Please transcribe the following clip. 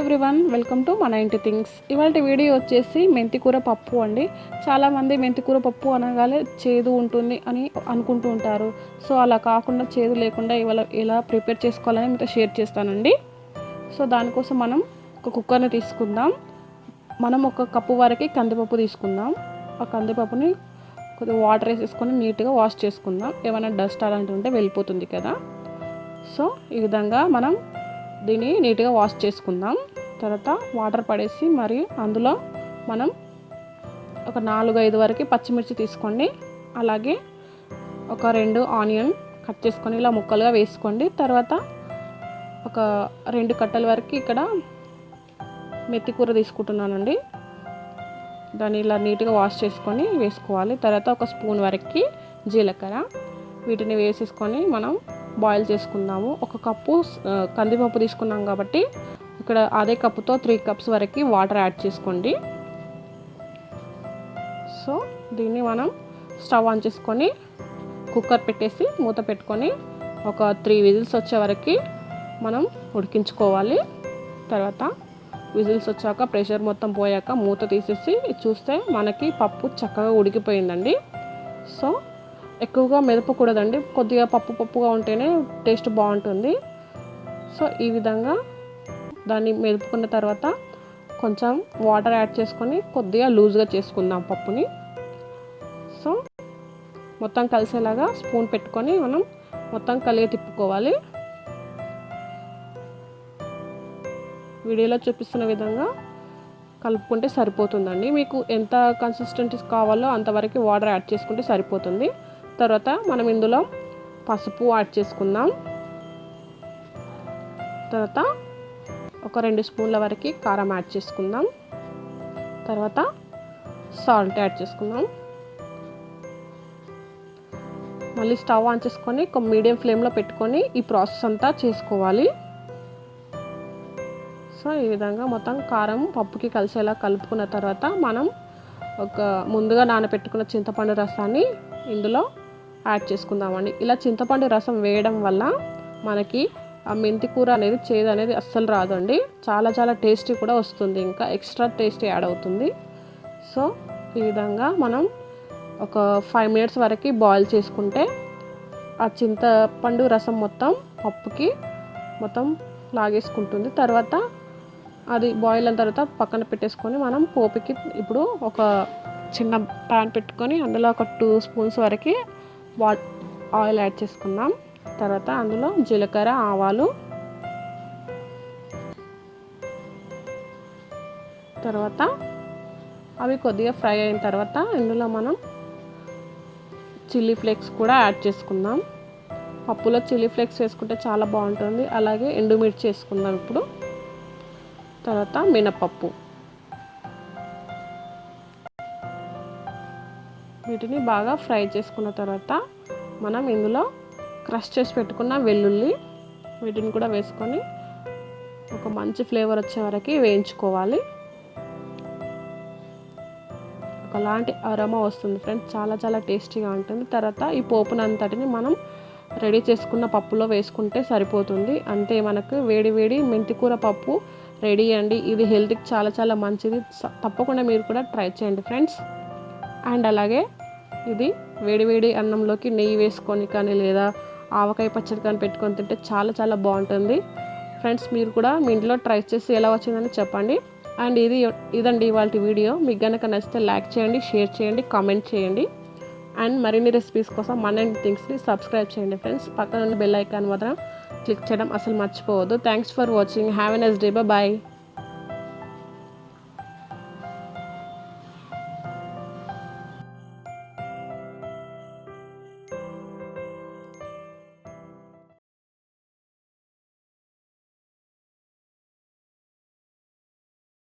Everyone welcome to మన ఇంటి things ఇవాళ వీడియో వచ్చేసి మెంతికూర పప్పు అండి. చాలామంది మెంతికూర పప్పు అనగానే చేదు ఉంటుంది అని అనుకుంటూ ఉంటారు. సో అలా కాకుండా చేదు లేకుండా ఇవాళ ఎలా ప్రిపేర్ చేసుకోవాలని మీతో షేర్ చేస్తానండి. సో దానికోసం మనం ఒక కుక్కర్ని తీసుకుందాం. మనం ఒక కప్పు వరకు కందిపప్పు తీసుకుందాం. ఆ కందిపప్పుని కొద్దిగా వాటర్ వేసేసుకొని నీట్గా వాష్ చేసుకుందాం. ఏమైనా డస్ట్ అలాంటివి ఉంటే వెళ్ళిపోతుంది కదా. సో ఈ విధంగా మనం దీన్ని నీట్గా వాష్ చేసుకుందాం. తర్వాత వాటర్ పడేసి మరి అందులో మనం ఒక నాలుగు ఐదు వరకు పచ్చిమిర్చి తీసుకోండి. అలాగే ఒక రెండు ఆనియన్ కట్ చేసుకొని ఇలా ముక్కలుగా వేసుకోండి. తర్వాత ఒక రెండు కట్టల వరకు ఇక్కడ మెత్తి కూర తీసుకుంటున్నానండి. దాన్ని ఇలా నీట్గా వాష్ చేసుకొని వేసుకోవాలి. తర్వాత ఒక స్పూన్ వరకు జీలకర్ర. వీటిని వేసేసుకొని మనం బాయిల్ చేసుకుందాము ఒక కప్పు కందిపప్పు తీసుకున్నాం కాబట్టి ఇక్కడ అదే కప్పుతో త్రీ కప్స్ వరకు వాటర్ యాడ్ చేసుకోండి. సో దీన్ని మనం స్టవ్ ఆన్ చేసుకొని కుక్కర్ పెట్టేసి మూత పెట్టుకొని ఒక త్రీ విజిల్స్ వచ్చే వరకు మనం ఉడికించుకోవాలి. తర్వాత విజిల్స్ వచ్చాక ప్రెషర్ మొత్తం పోయాక మూత తీసేసి చూస్తే మనకి పప్పు చక్కగా ఉడికిపోయిందండి. సో ఎక్కువగా మెదపకూడదండి కొద్దిగా పప్పు పప్పుగా ఉంటేనే టేస్ట్ బాగుంటుంది. సో ఈ విధంగా దాన్ని మెదుపుకున్న తర్వాత కొంచెం వాటర్ యాడ్ చేసుకొని కొద్దిగా లూజ్గా చేసుకుందాం పప్పుని. సో మొత్తం కలిసేలాగా స్పూన్ పెట్టుకొని మనం మొత్తం కలిగి తిప్పుకోవాలి. వీడియోలో చూపిస్తున్న విధంగా కలుపుకుంటే సరిపోతుందండి. మీకు ఎంత కన్సిస్టెన్సీ కావాలో అంతవరకు వాటర్ యాడ్ చేసుకుంటే సరిపోతుంది. తర్వాత మనం ఇందులో పసుపు యాడ్ చేసుకుందాం. తర్వాత ఒక రెండు స్పూన్ల వరకు కారం యాడ్ చేసుకుందాం. తర్వాత సాల్ట్ యాడ్ చేసుకుందాం. మళ్ళీ స్టవ్ ఆన్ చేసుకొని ఒక మీడియం ఫ్లేమ్లో పెట్టుకొని ఈ ప్రాసెస్ అంతా చేసుకోవాలి. సో ఈ విధంగా మొత్తం కారం పప్పుకి కలిసేలా కలుపుకున్న తర్వాత మనం ఒక ముందుగా నానబెట్టుకున్న చింతపండు రసాన్ని ఇందులో యాడ్ చేసుకుందామండి. ఇలా చింతపండు రసం వేయడం వల్ల మనకి ఆ మెంతి కూర అనేది చేదు అనేది అస్సలు రాదండి. చాలా చాలా టేస్టీ కూడా వస్తుంది. ఇంకా ఎక్స్ట్రా టేస్టీ యాడ్ అవుతుంది. సో ఈ విధంగా మనం ఒక ఫైవ్ మినిట్స్ వరకు బాయిల్ చేసుకుంటే ఆ చింతపండు రసం మొత్తం పప్పుకి మొత్తం లాగేసుకుంటుంది. తర్వాత అది బాయిల్ అయిన తర్వాత పక్కన పెట్టేసుకొని మనం పోపుకి ఇప్పుడు ఒక చిన్న ప్యాన్ పెట్టుకొని అందులో ఒక టూ స్పూన్స్ వరకు వా ఆయిల్ యాడ్ చేసుకుందాం తర్వాత అందులో జీలకర్ర ఆవాలు. తర్వాత అవి కొద్దిగా ఫ్రై అయిన తర్వాత ఇందులో మనం చిల్లీ ఫ్లేక్స్ కూడా యాడ్ చేసుకుందాం. పప్పులో చిల్లీ ఫ్లేక్స్ వేసుకుంటే చాలా బాగుంటుంది. అలాగే ఎండుమిర్చి వేసుకుందాం ఇప్పుడు. తర్వాత మినపప్పు. వీటిని బాగా ఫ్రై చేసుకున్న తర్వాత మనం ఇందులో క్రష్ చేసి పెట్టుకున్న వెల్లుల్లి వీటిని కూడా వేసుకొని ఒక మంచి ఫ్లేవర్ వచ్చే వరకు వేయించుకోవాలి. ఒకలాంటి అరమ వస్తుంది ఫ్రెండ్స్ చాలా చాలా టేస్టీగా ఉంటుంది. తర్వాత ఈ పోపునంతటిని మనం రెడీ చేసుకున్న పప్పులో వేసుకుంటే సరిపోతుంది. అంతే మనకు వేడి వేడి మెంతికూర పప్పు రెడీ అండి. ఇది హెల్త్కి చాలా చాలా మంచిది. తప్పకుండా మీరు కూడా ట్రై చేయండి ఫ్రెండ్స్. అండ్ అలాగే ఇది వేడివేడి అన్నంలోకి నెయ్యి వేసుకొని కానీ లేదా ఆవకాయ పచ్చడి కానీ పెట్టుకొని తింటే చాలా చాలా బాగుంటుంది. ఫ్రెండ్స్ మీరు కూడా మీ ఇంట్లో ట్రై చేసి ఎలా వచ్చిందని చెప్పండి. అండ్ ఇది ఇదండి ఇవాళ వీడియో. మీకు కనుక నచ్చితే లైక్ చేయండి షేర్ చేయండి కామెంట్ చేయండి. అండ్ మరిన్ని రెసిపీస్ కోసం మన థింగ్స్ని సబ్స్క్రైబ్ చేయండి ఫ్రెండ్స్ పక్కన ఉన్న బెల్ ఐకాన్ మాత్రం క్లిక్ చేయడం అసలు మర్చిపోవద్దు. Thanks for watching have a nice day bye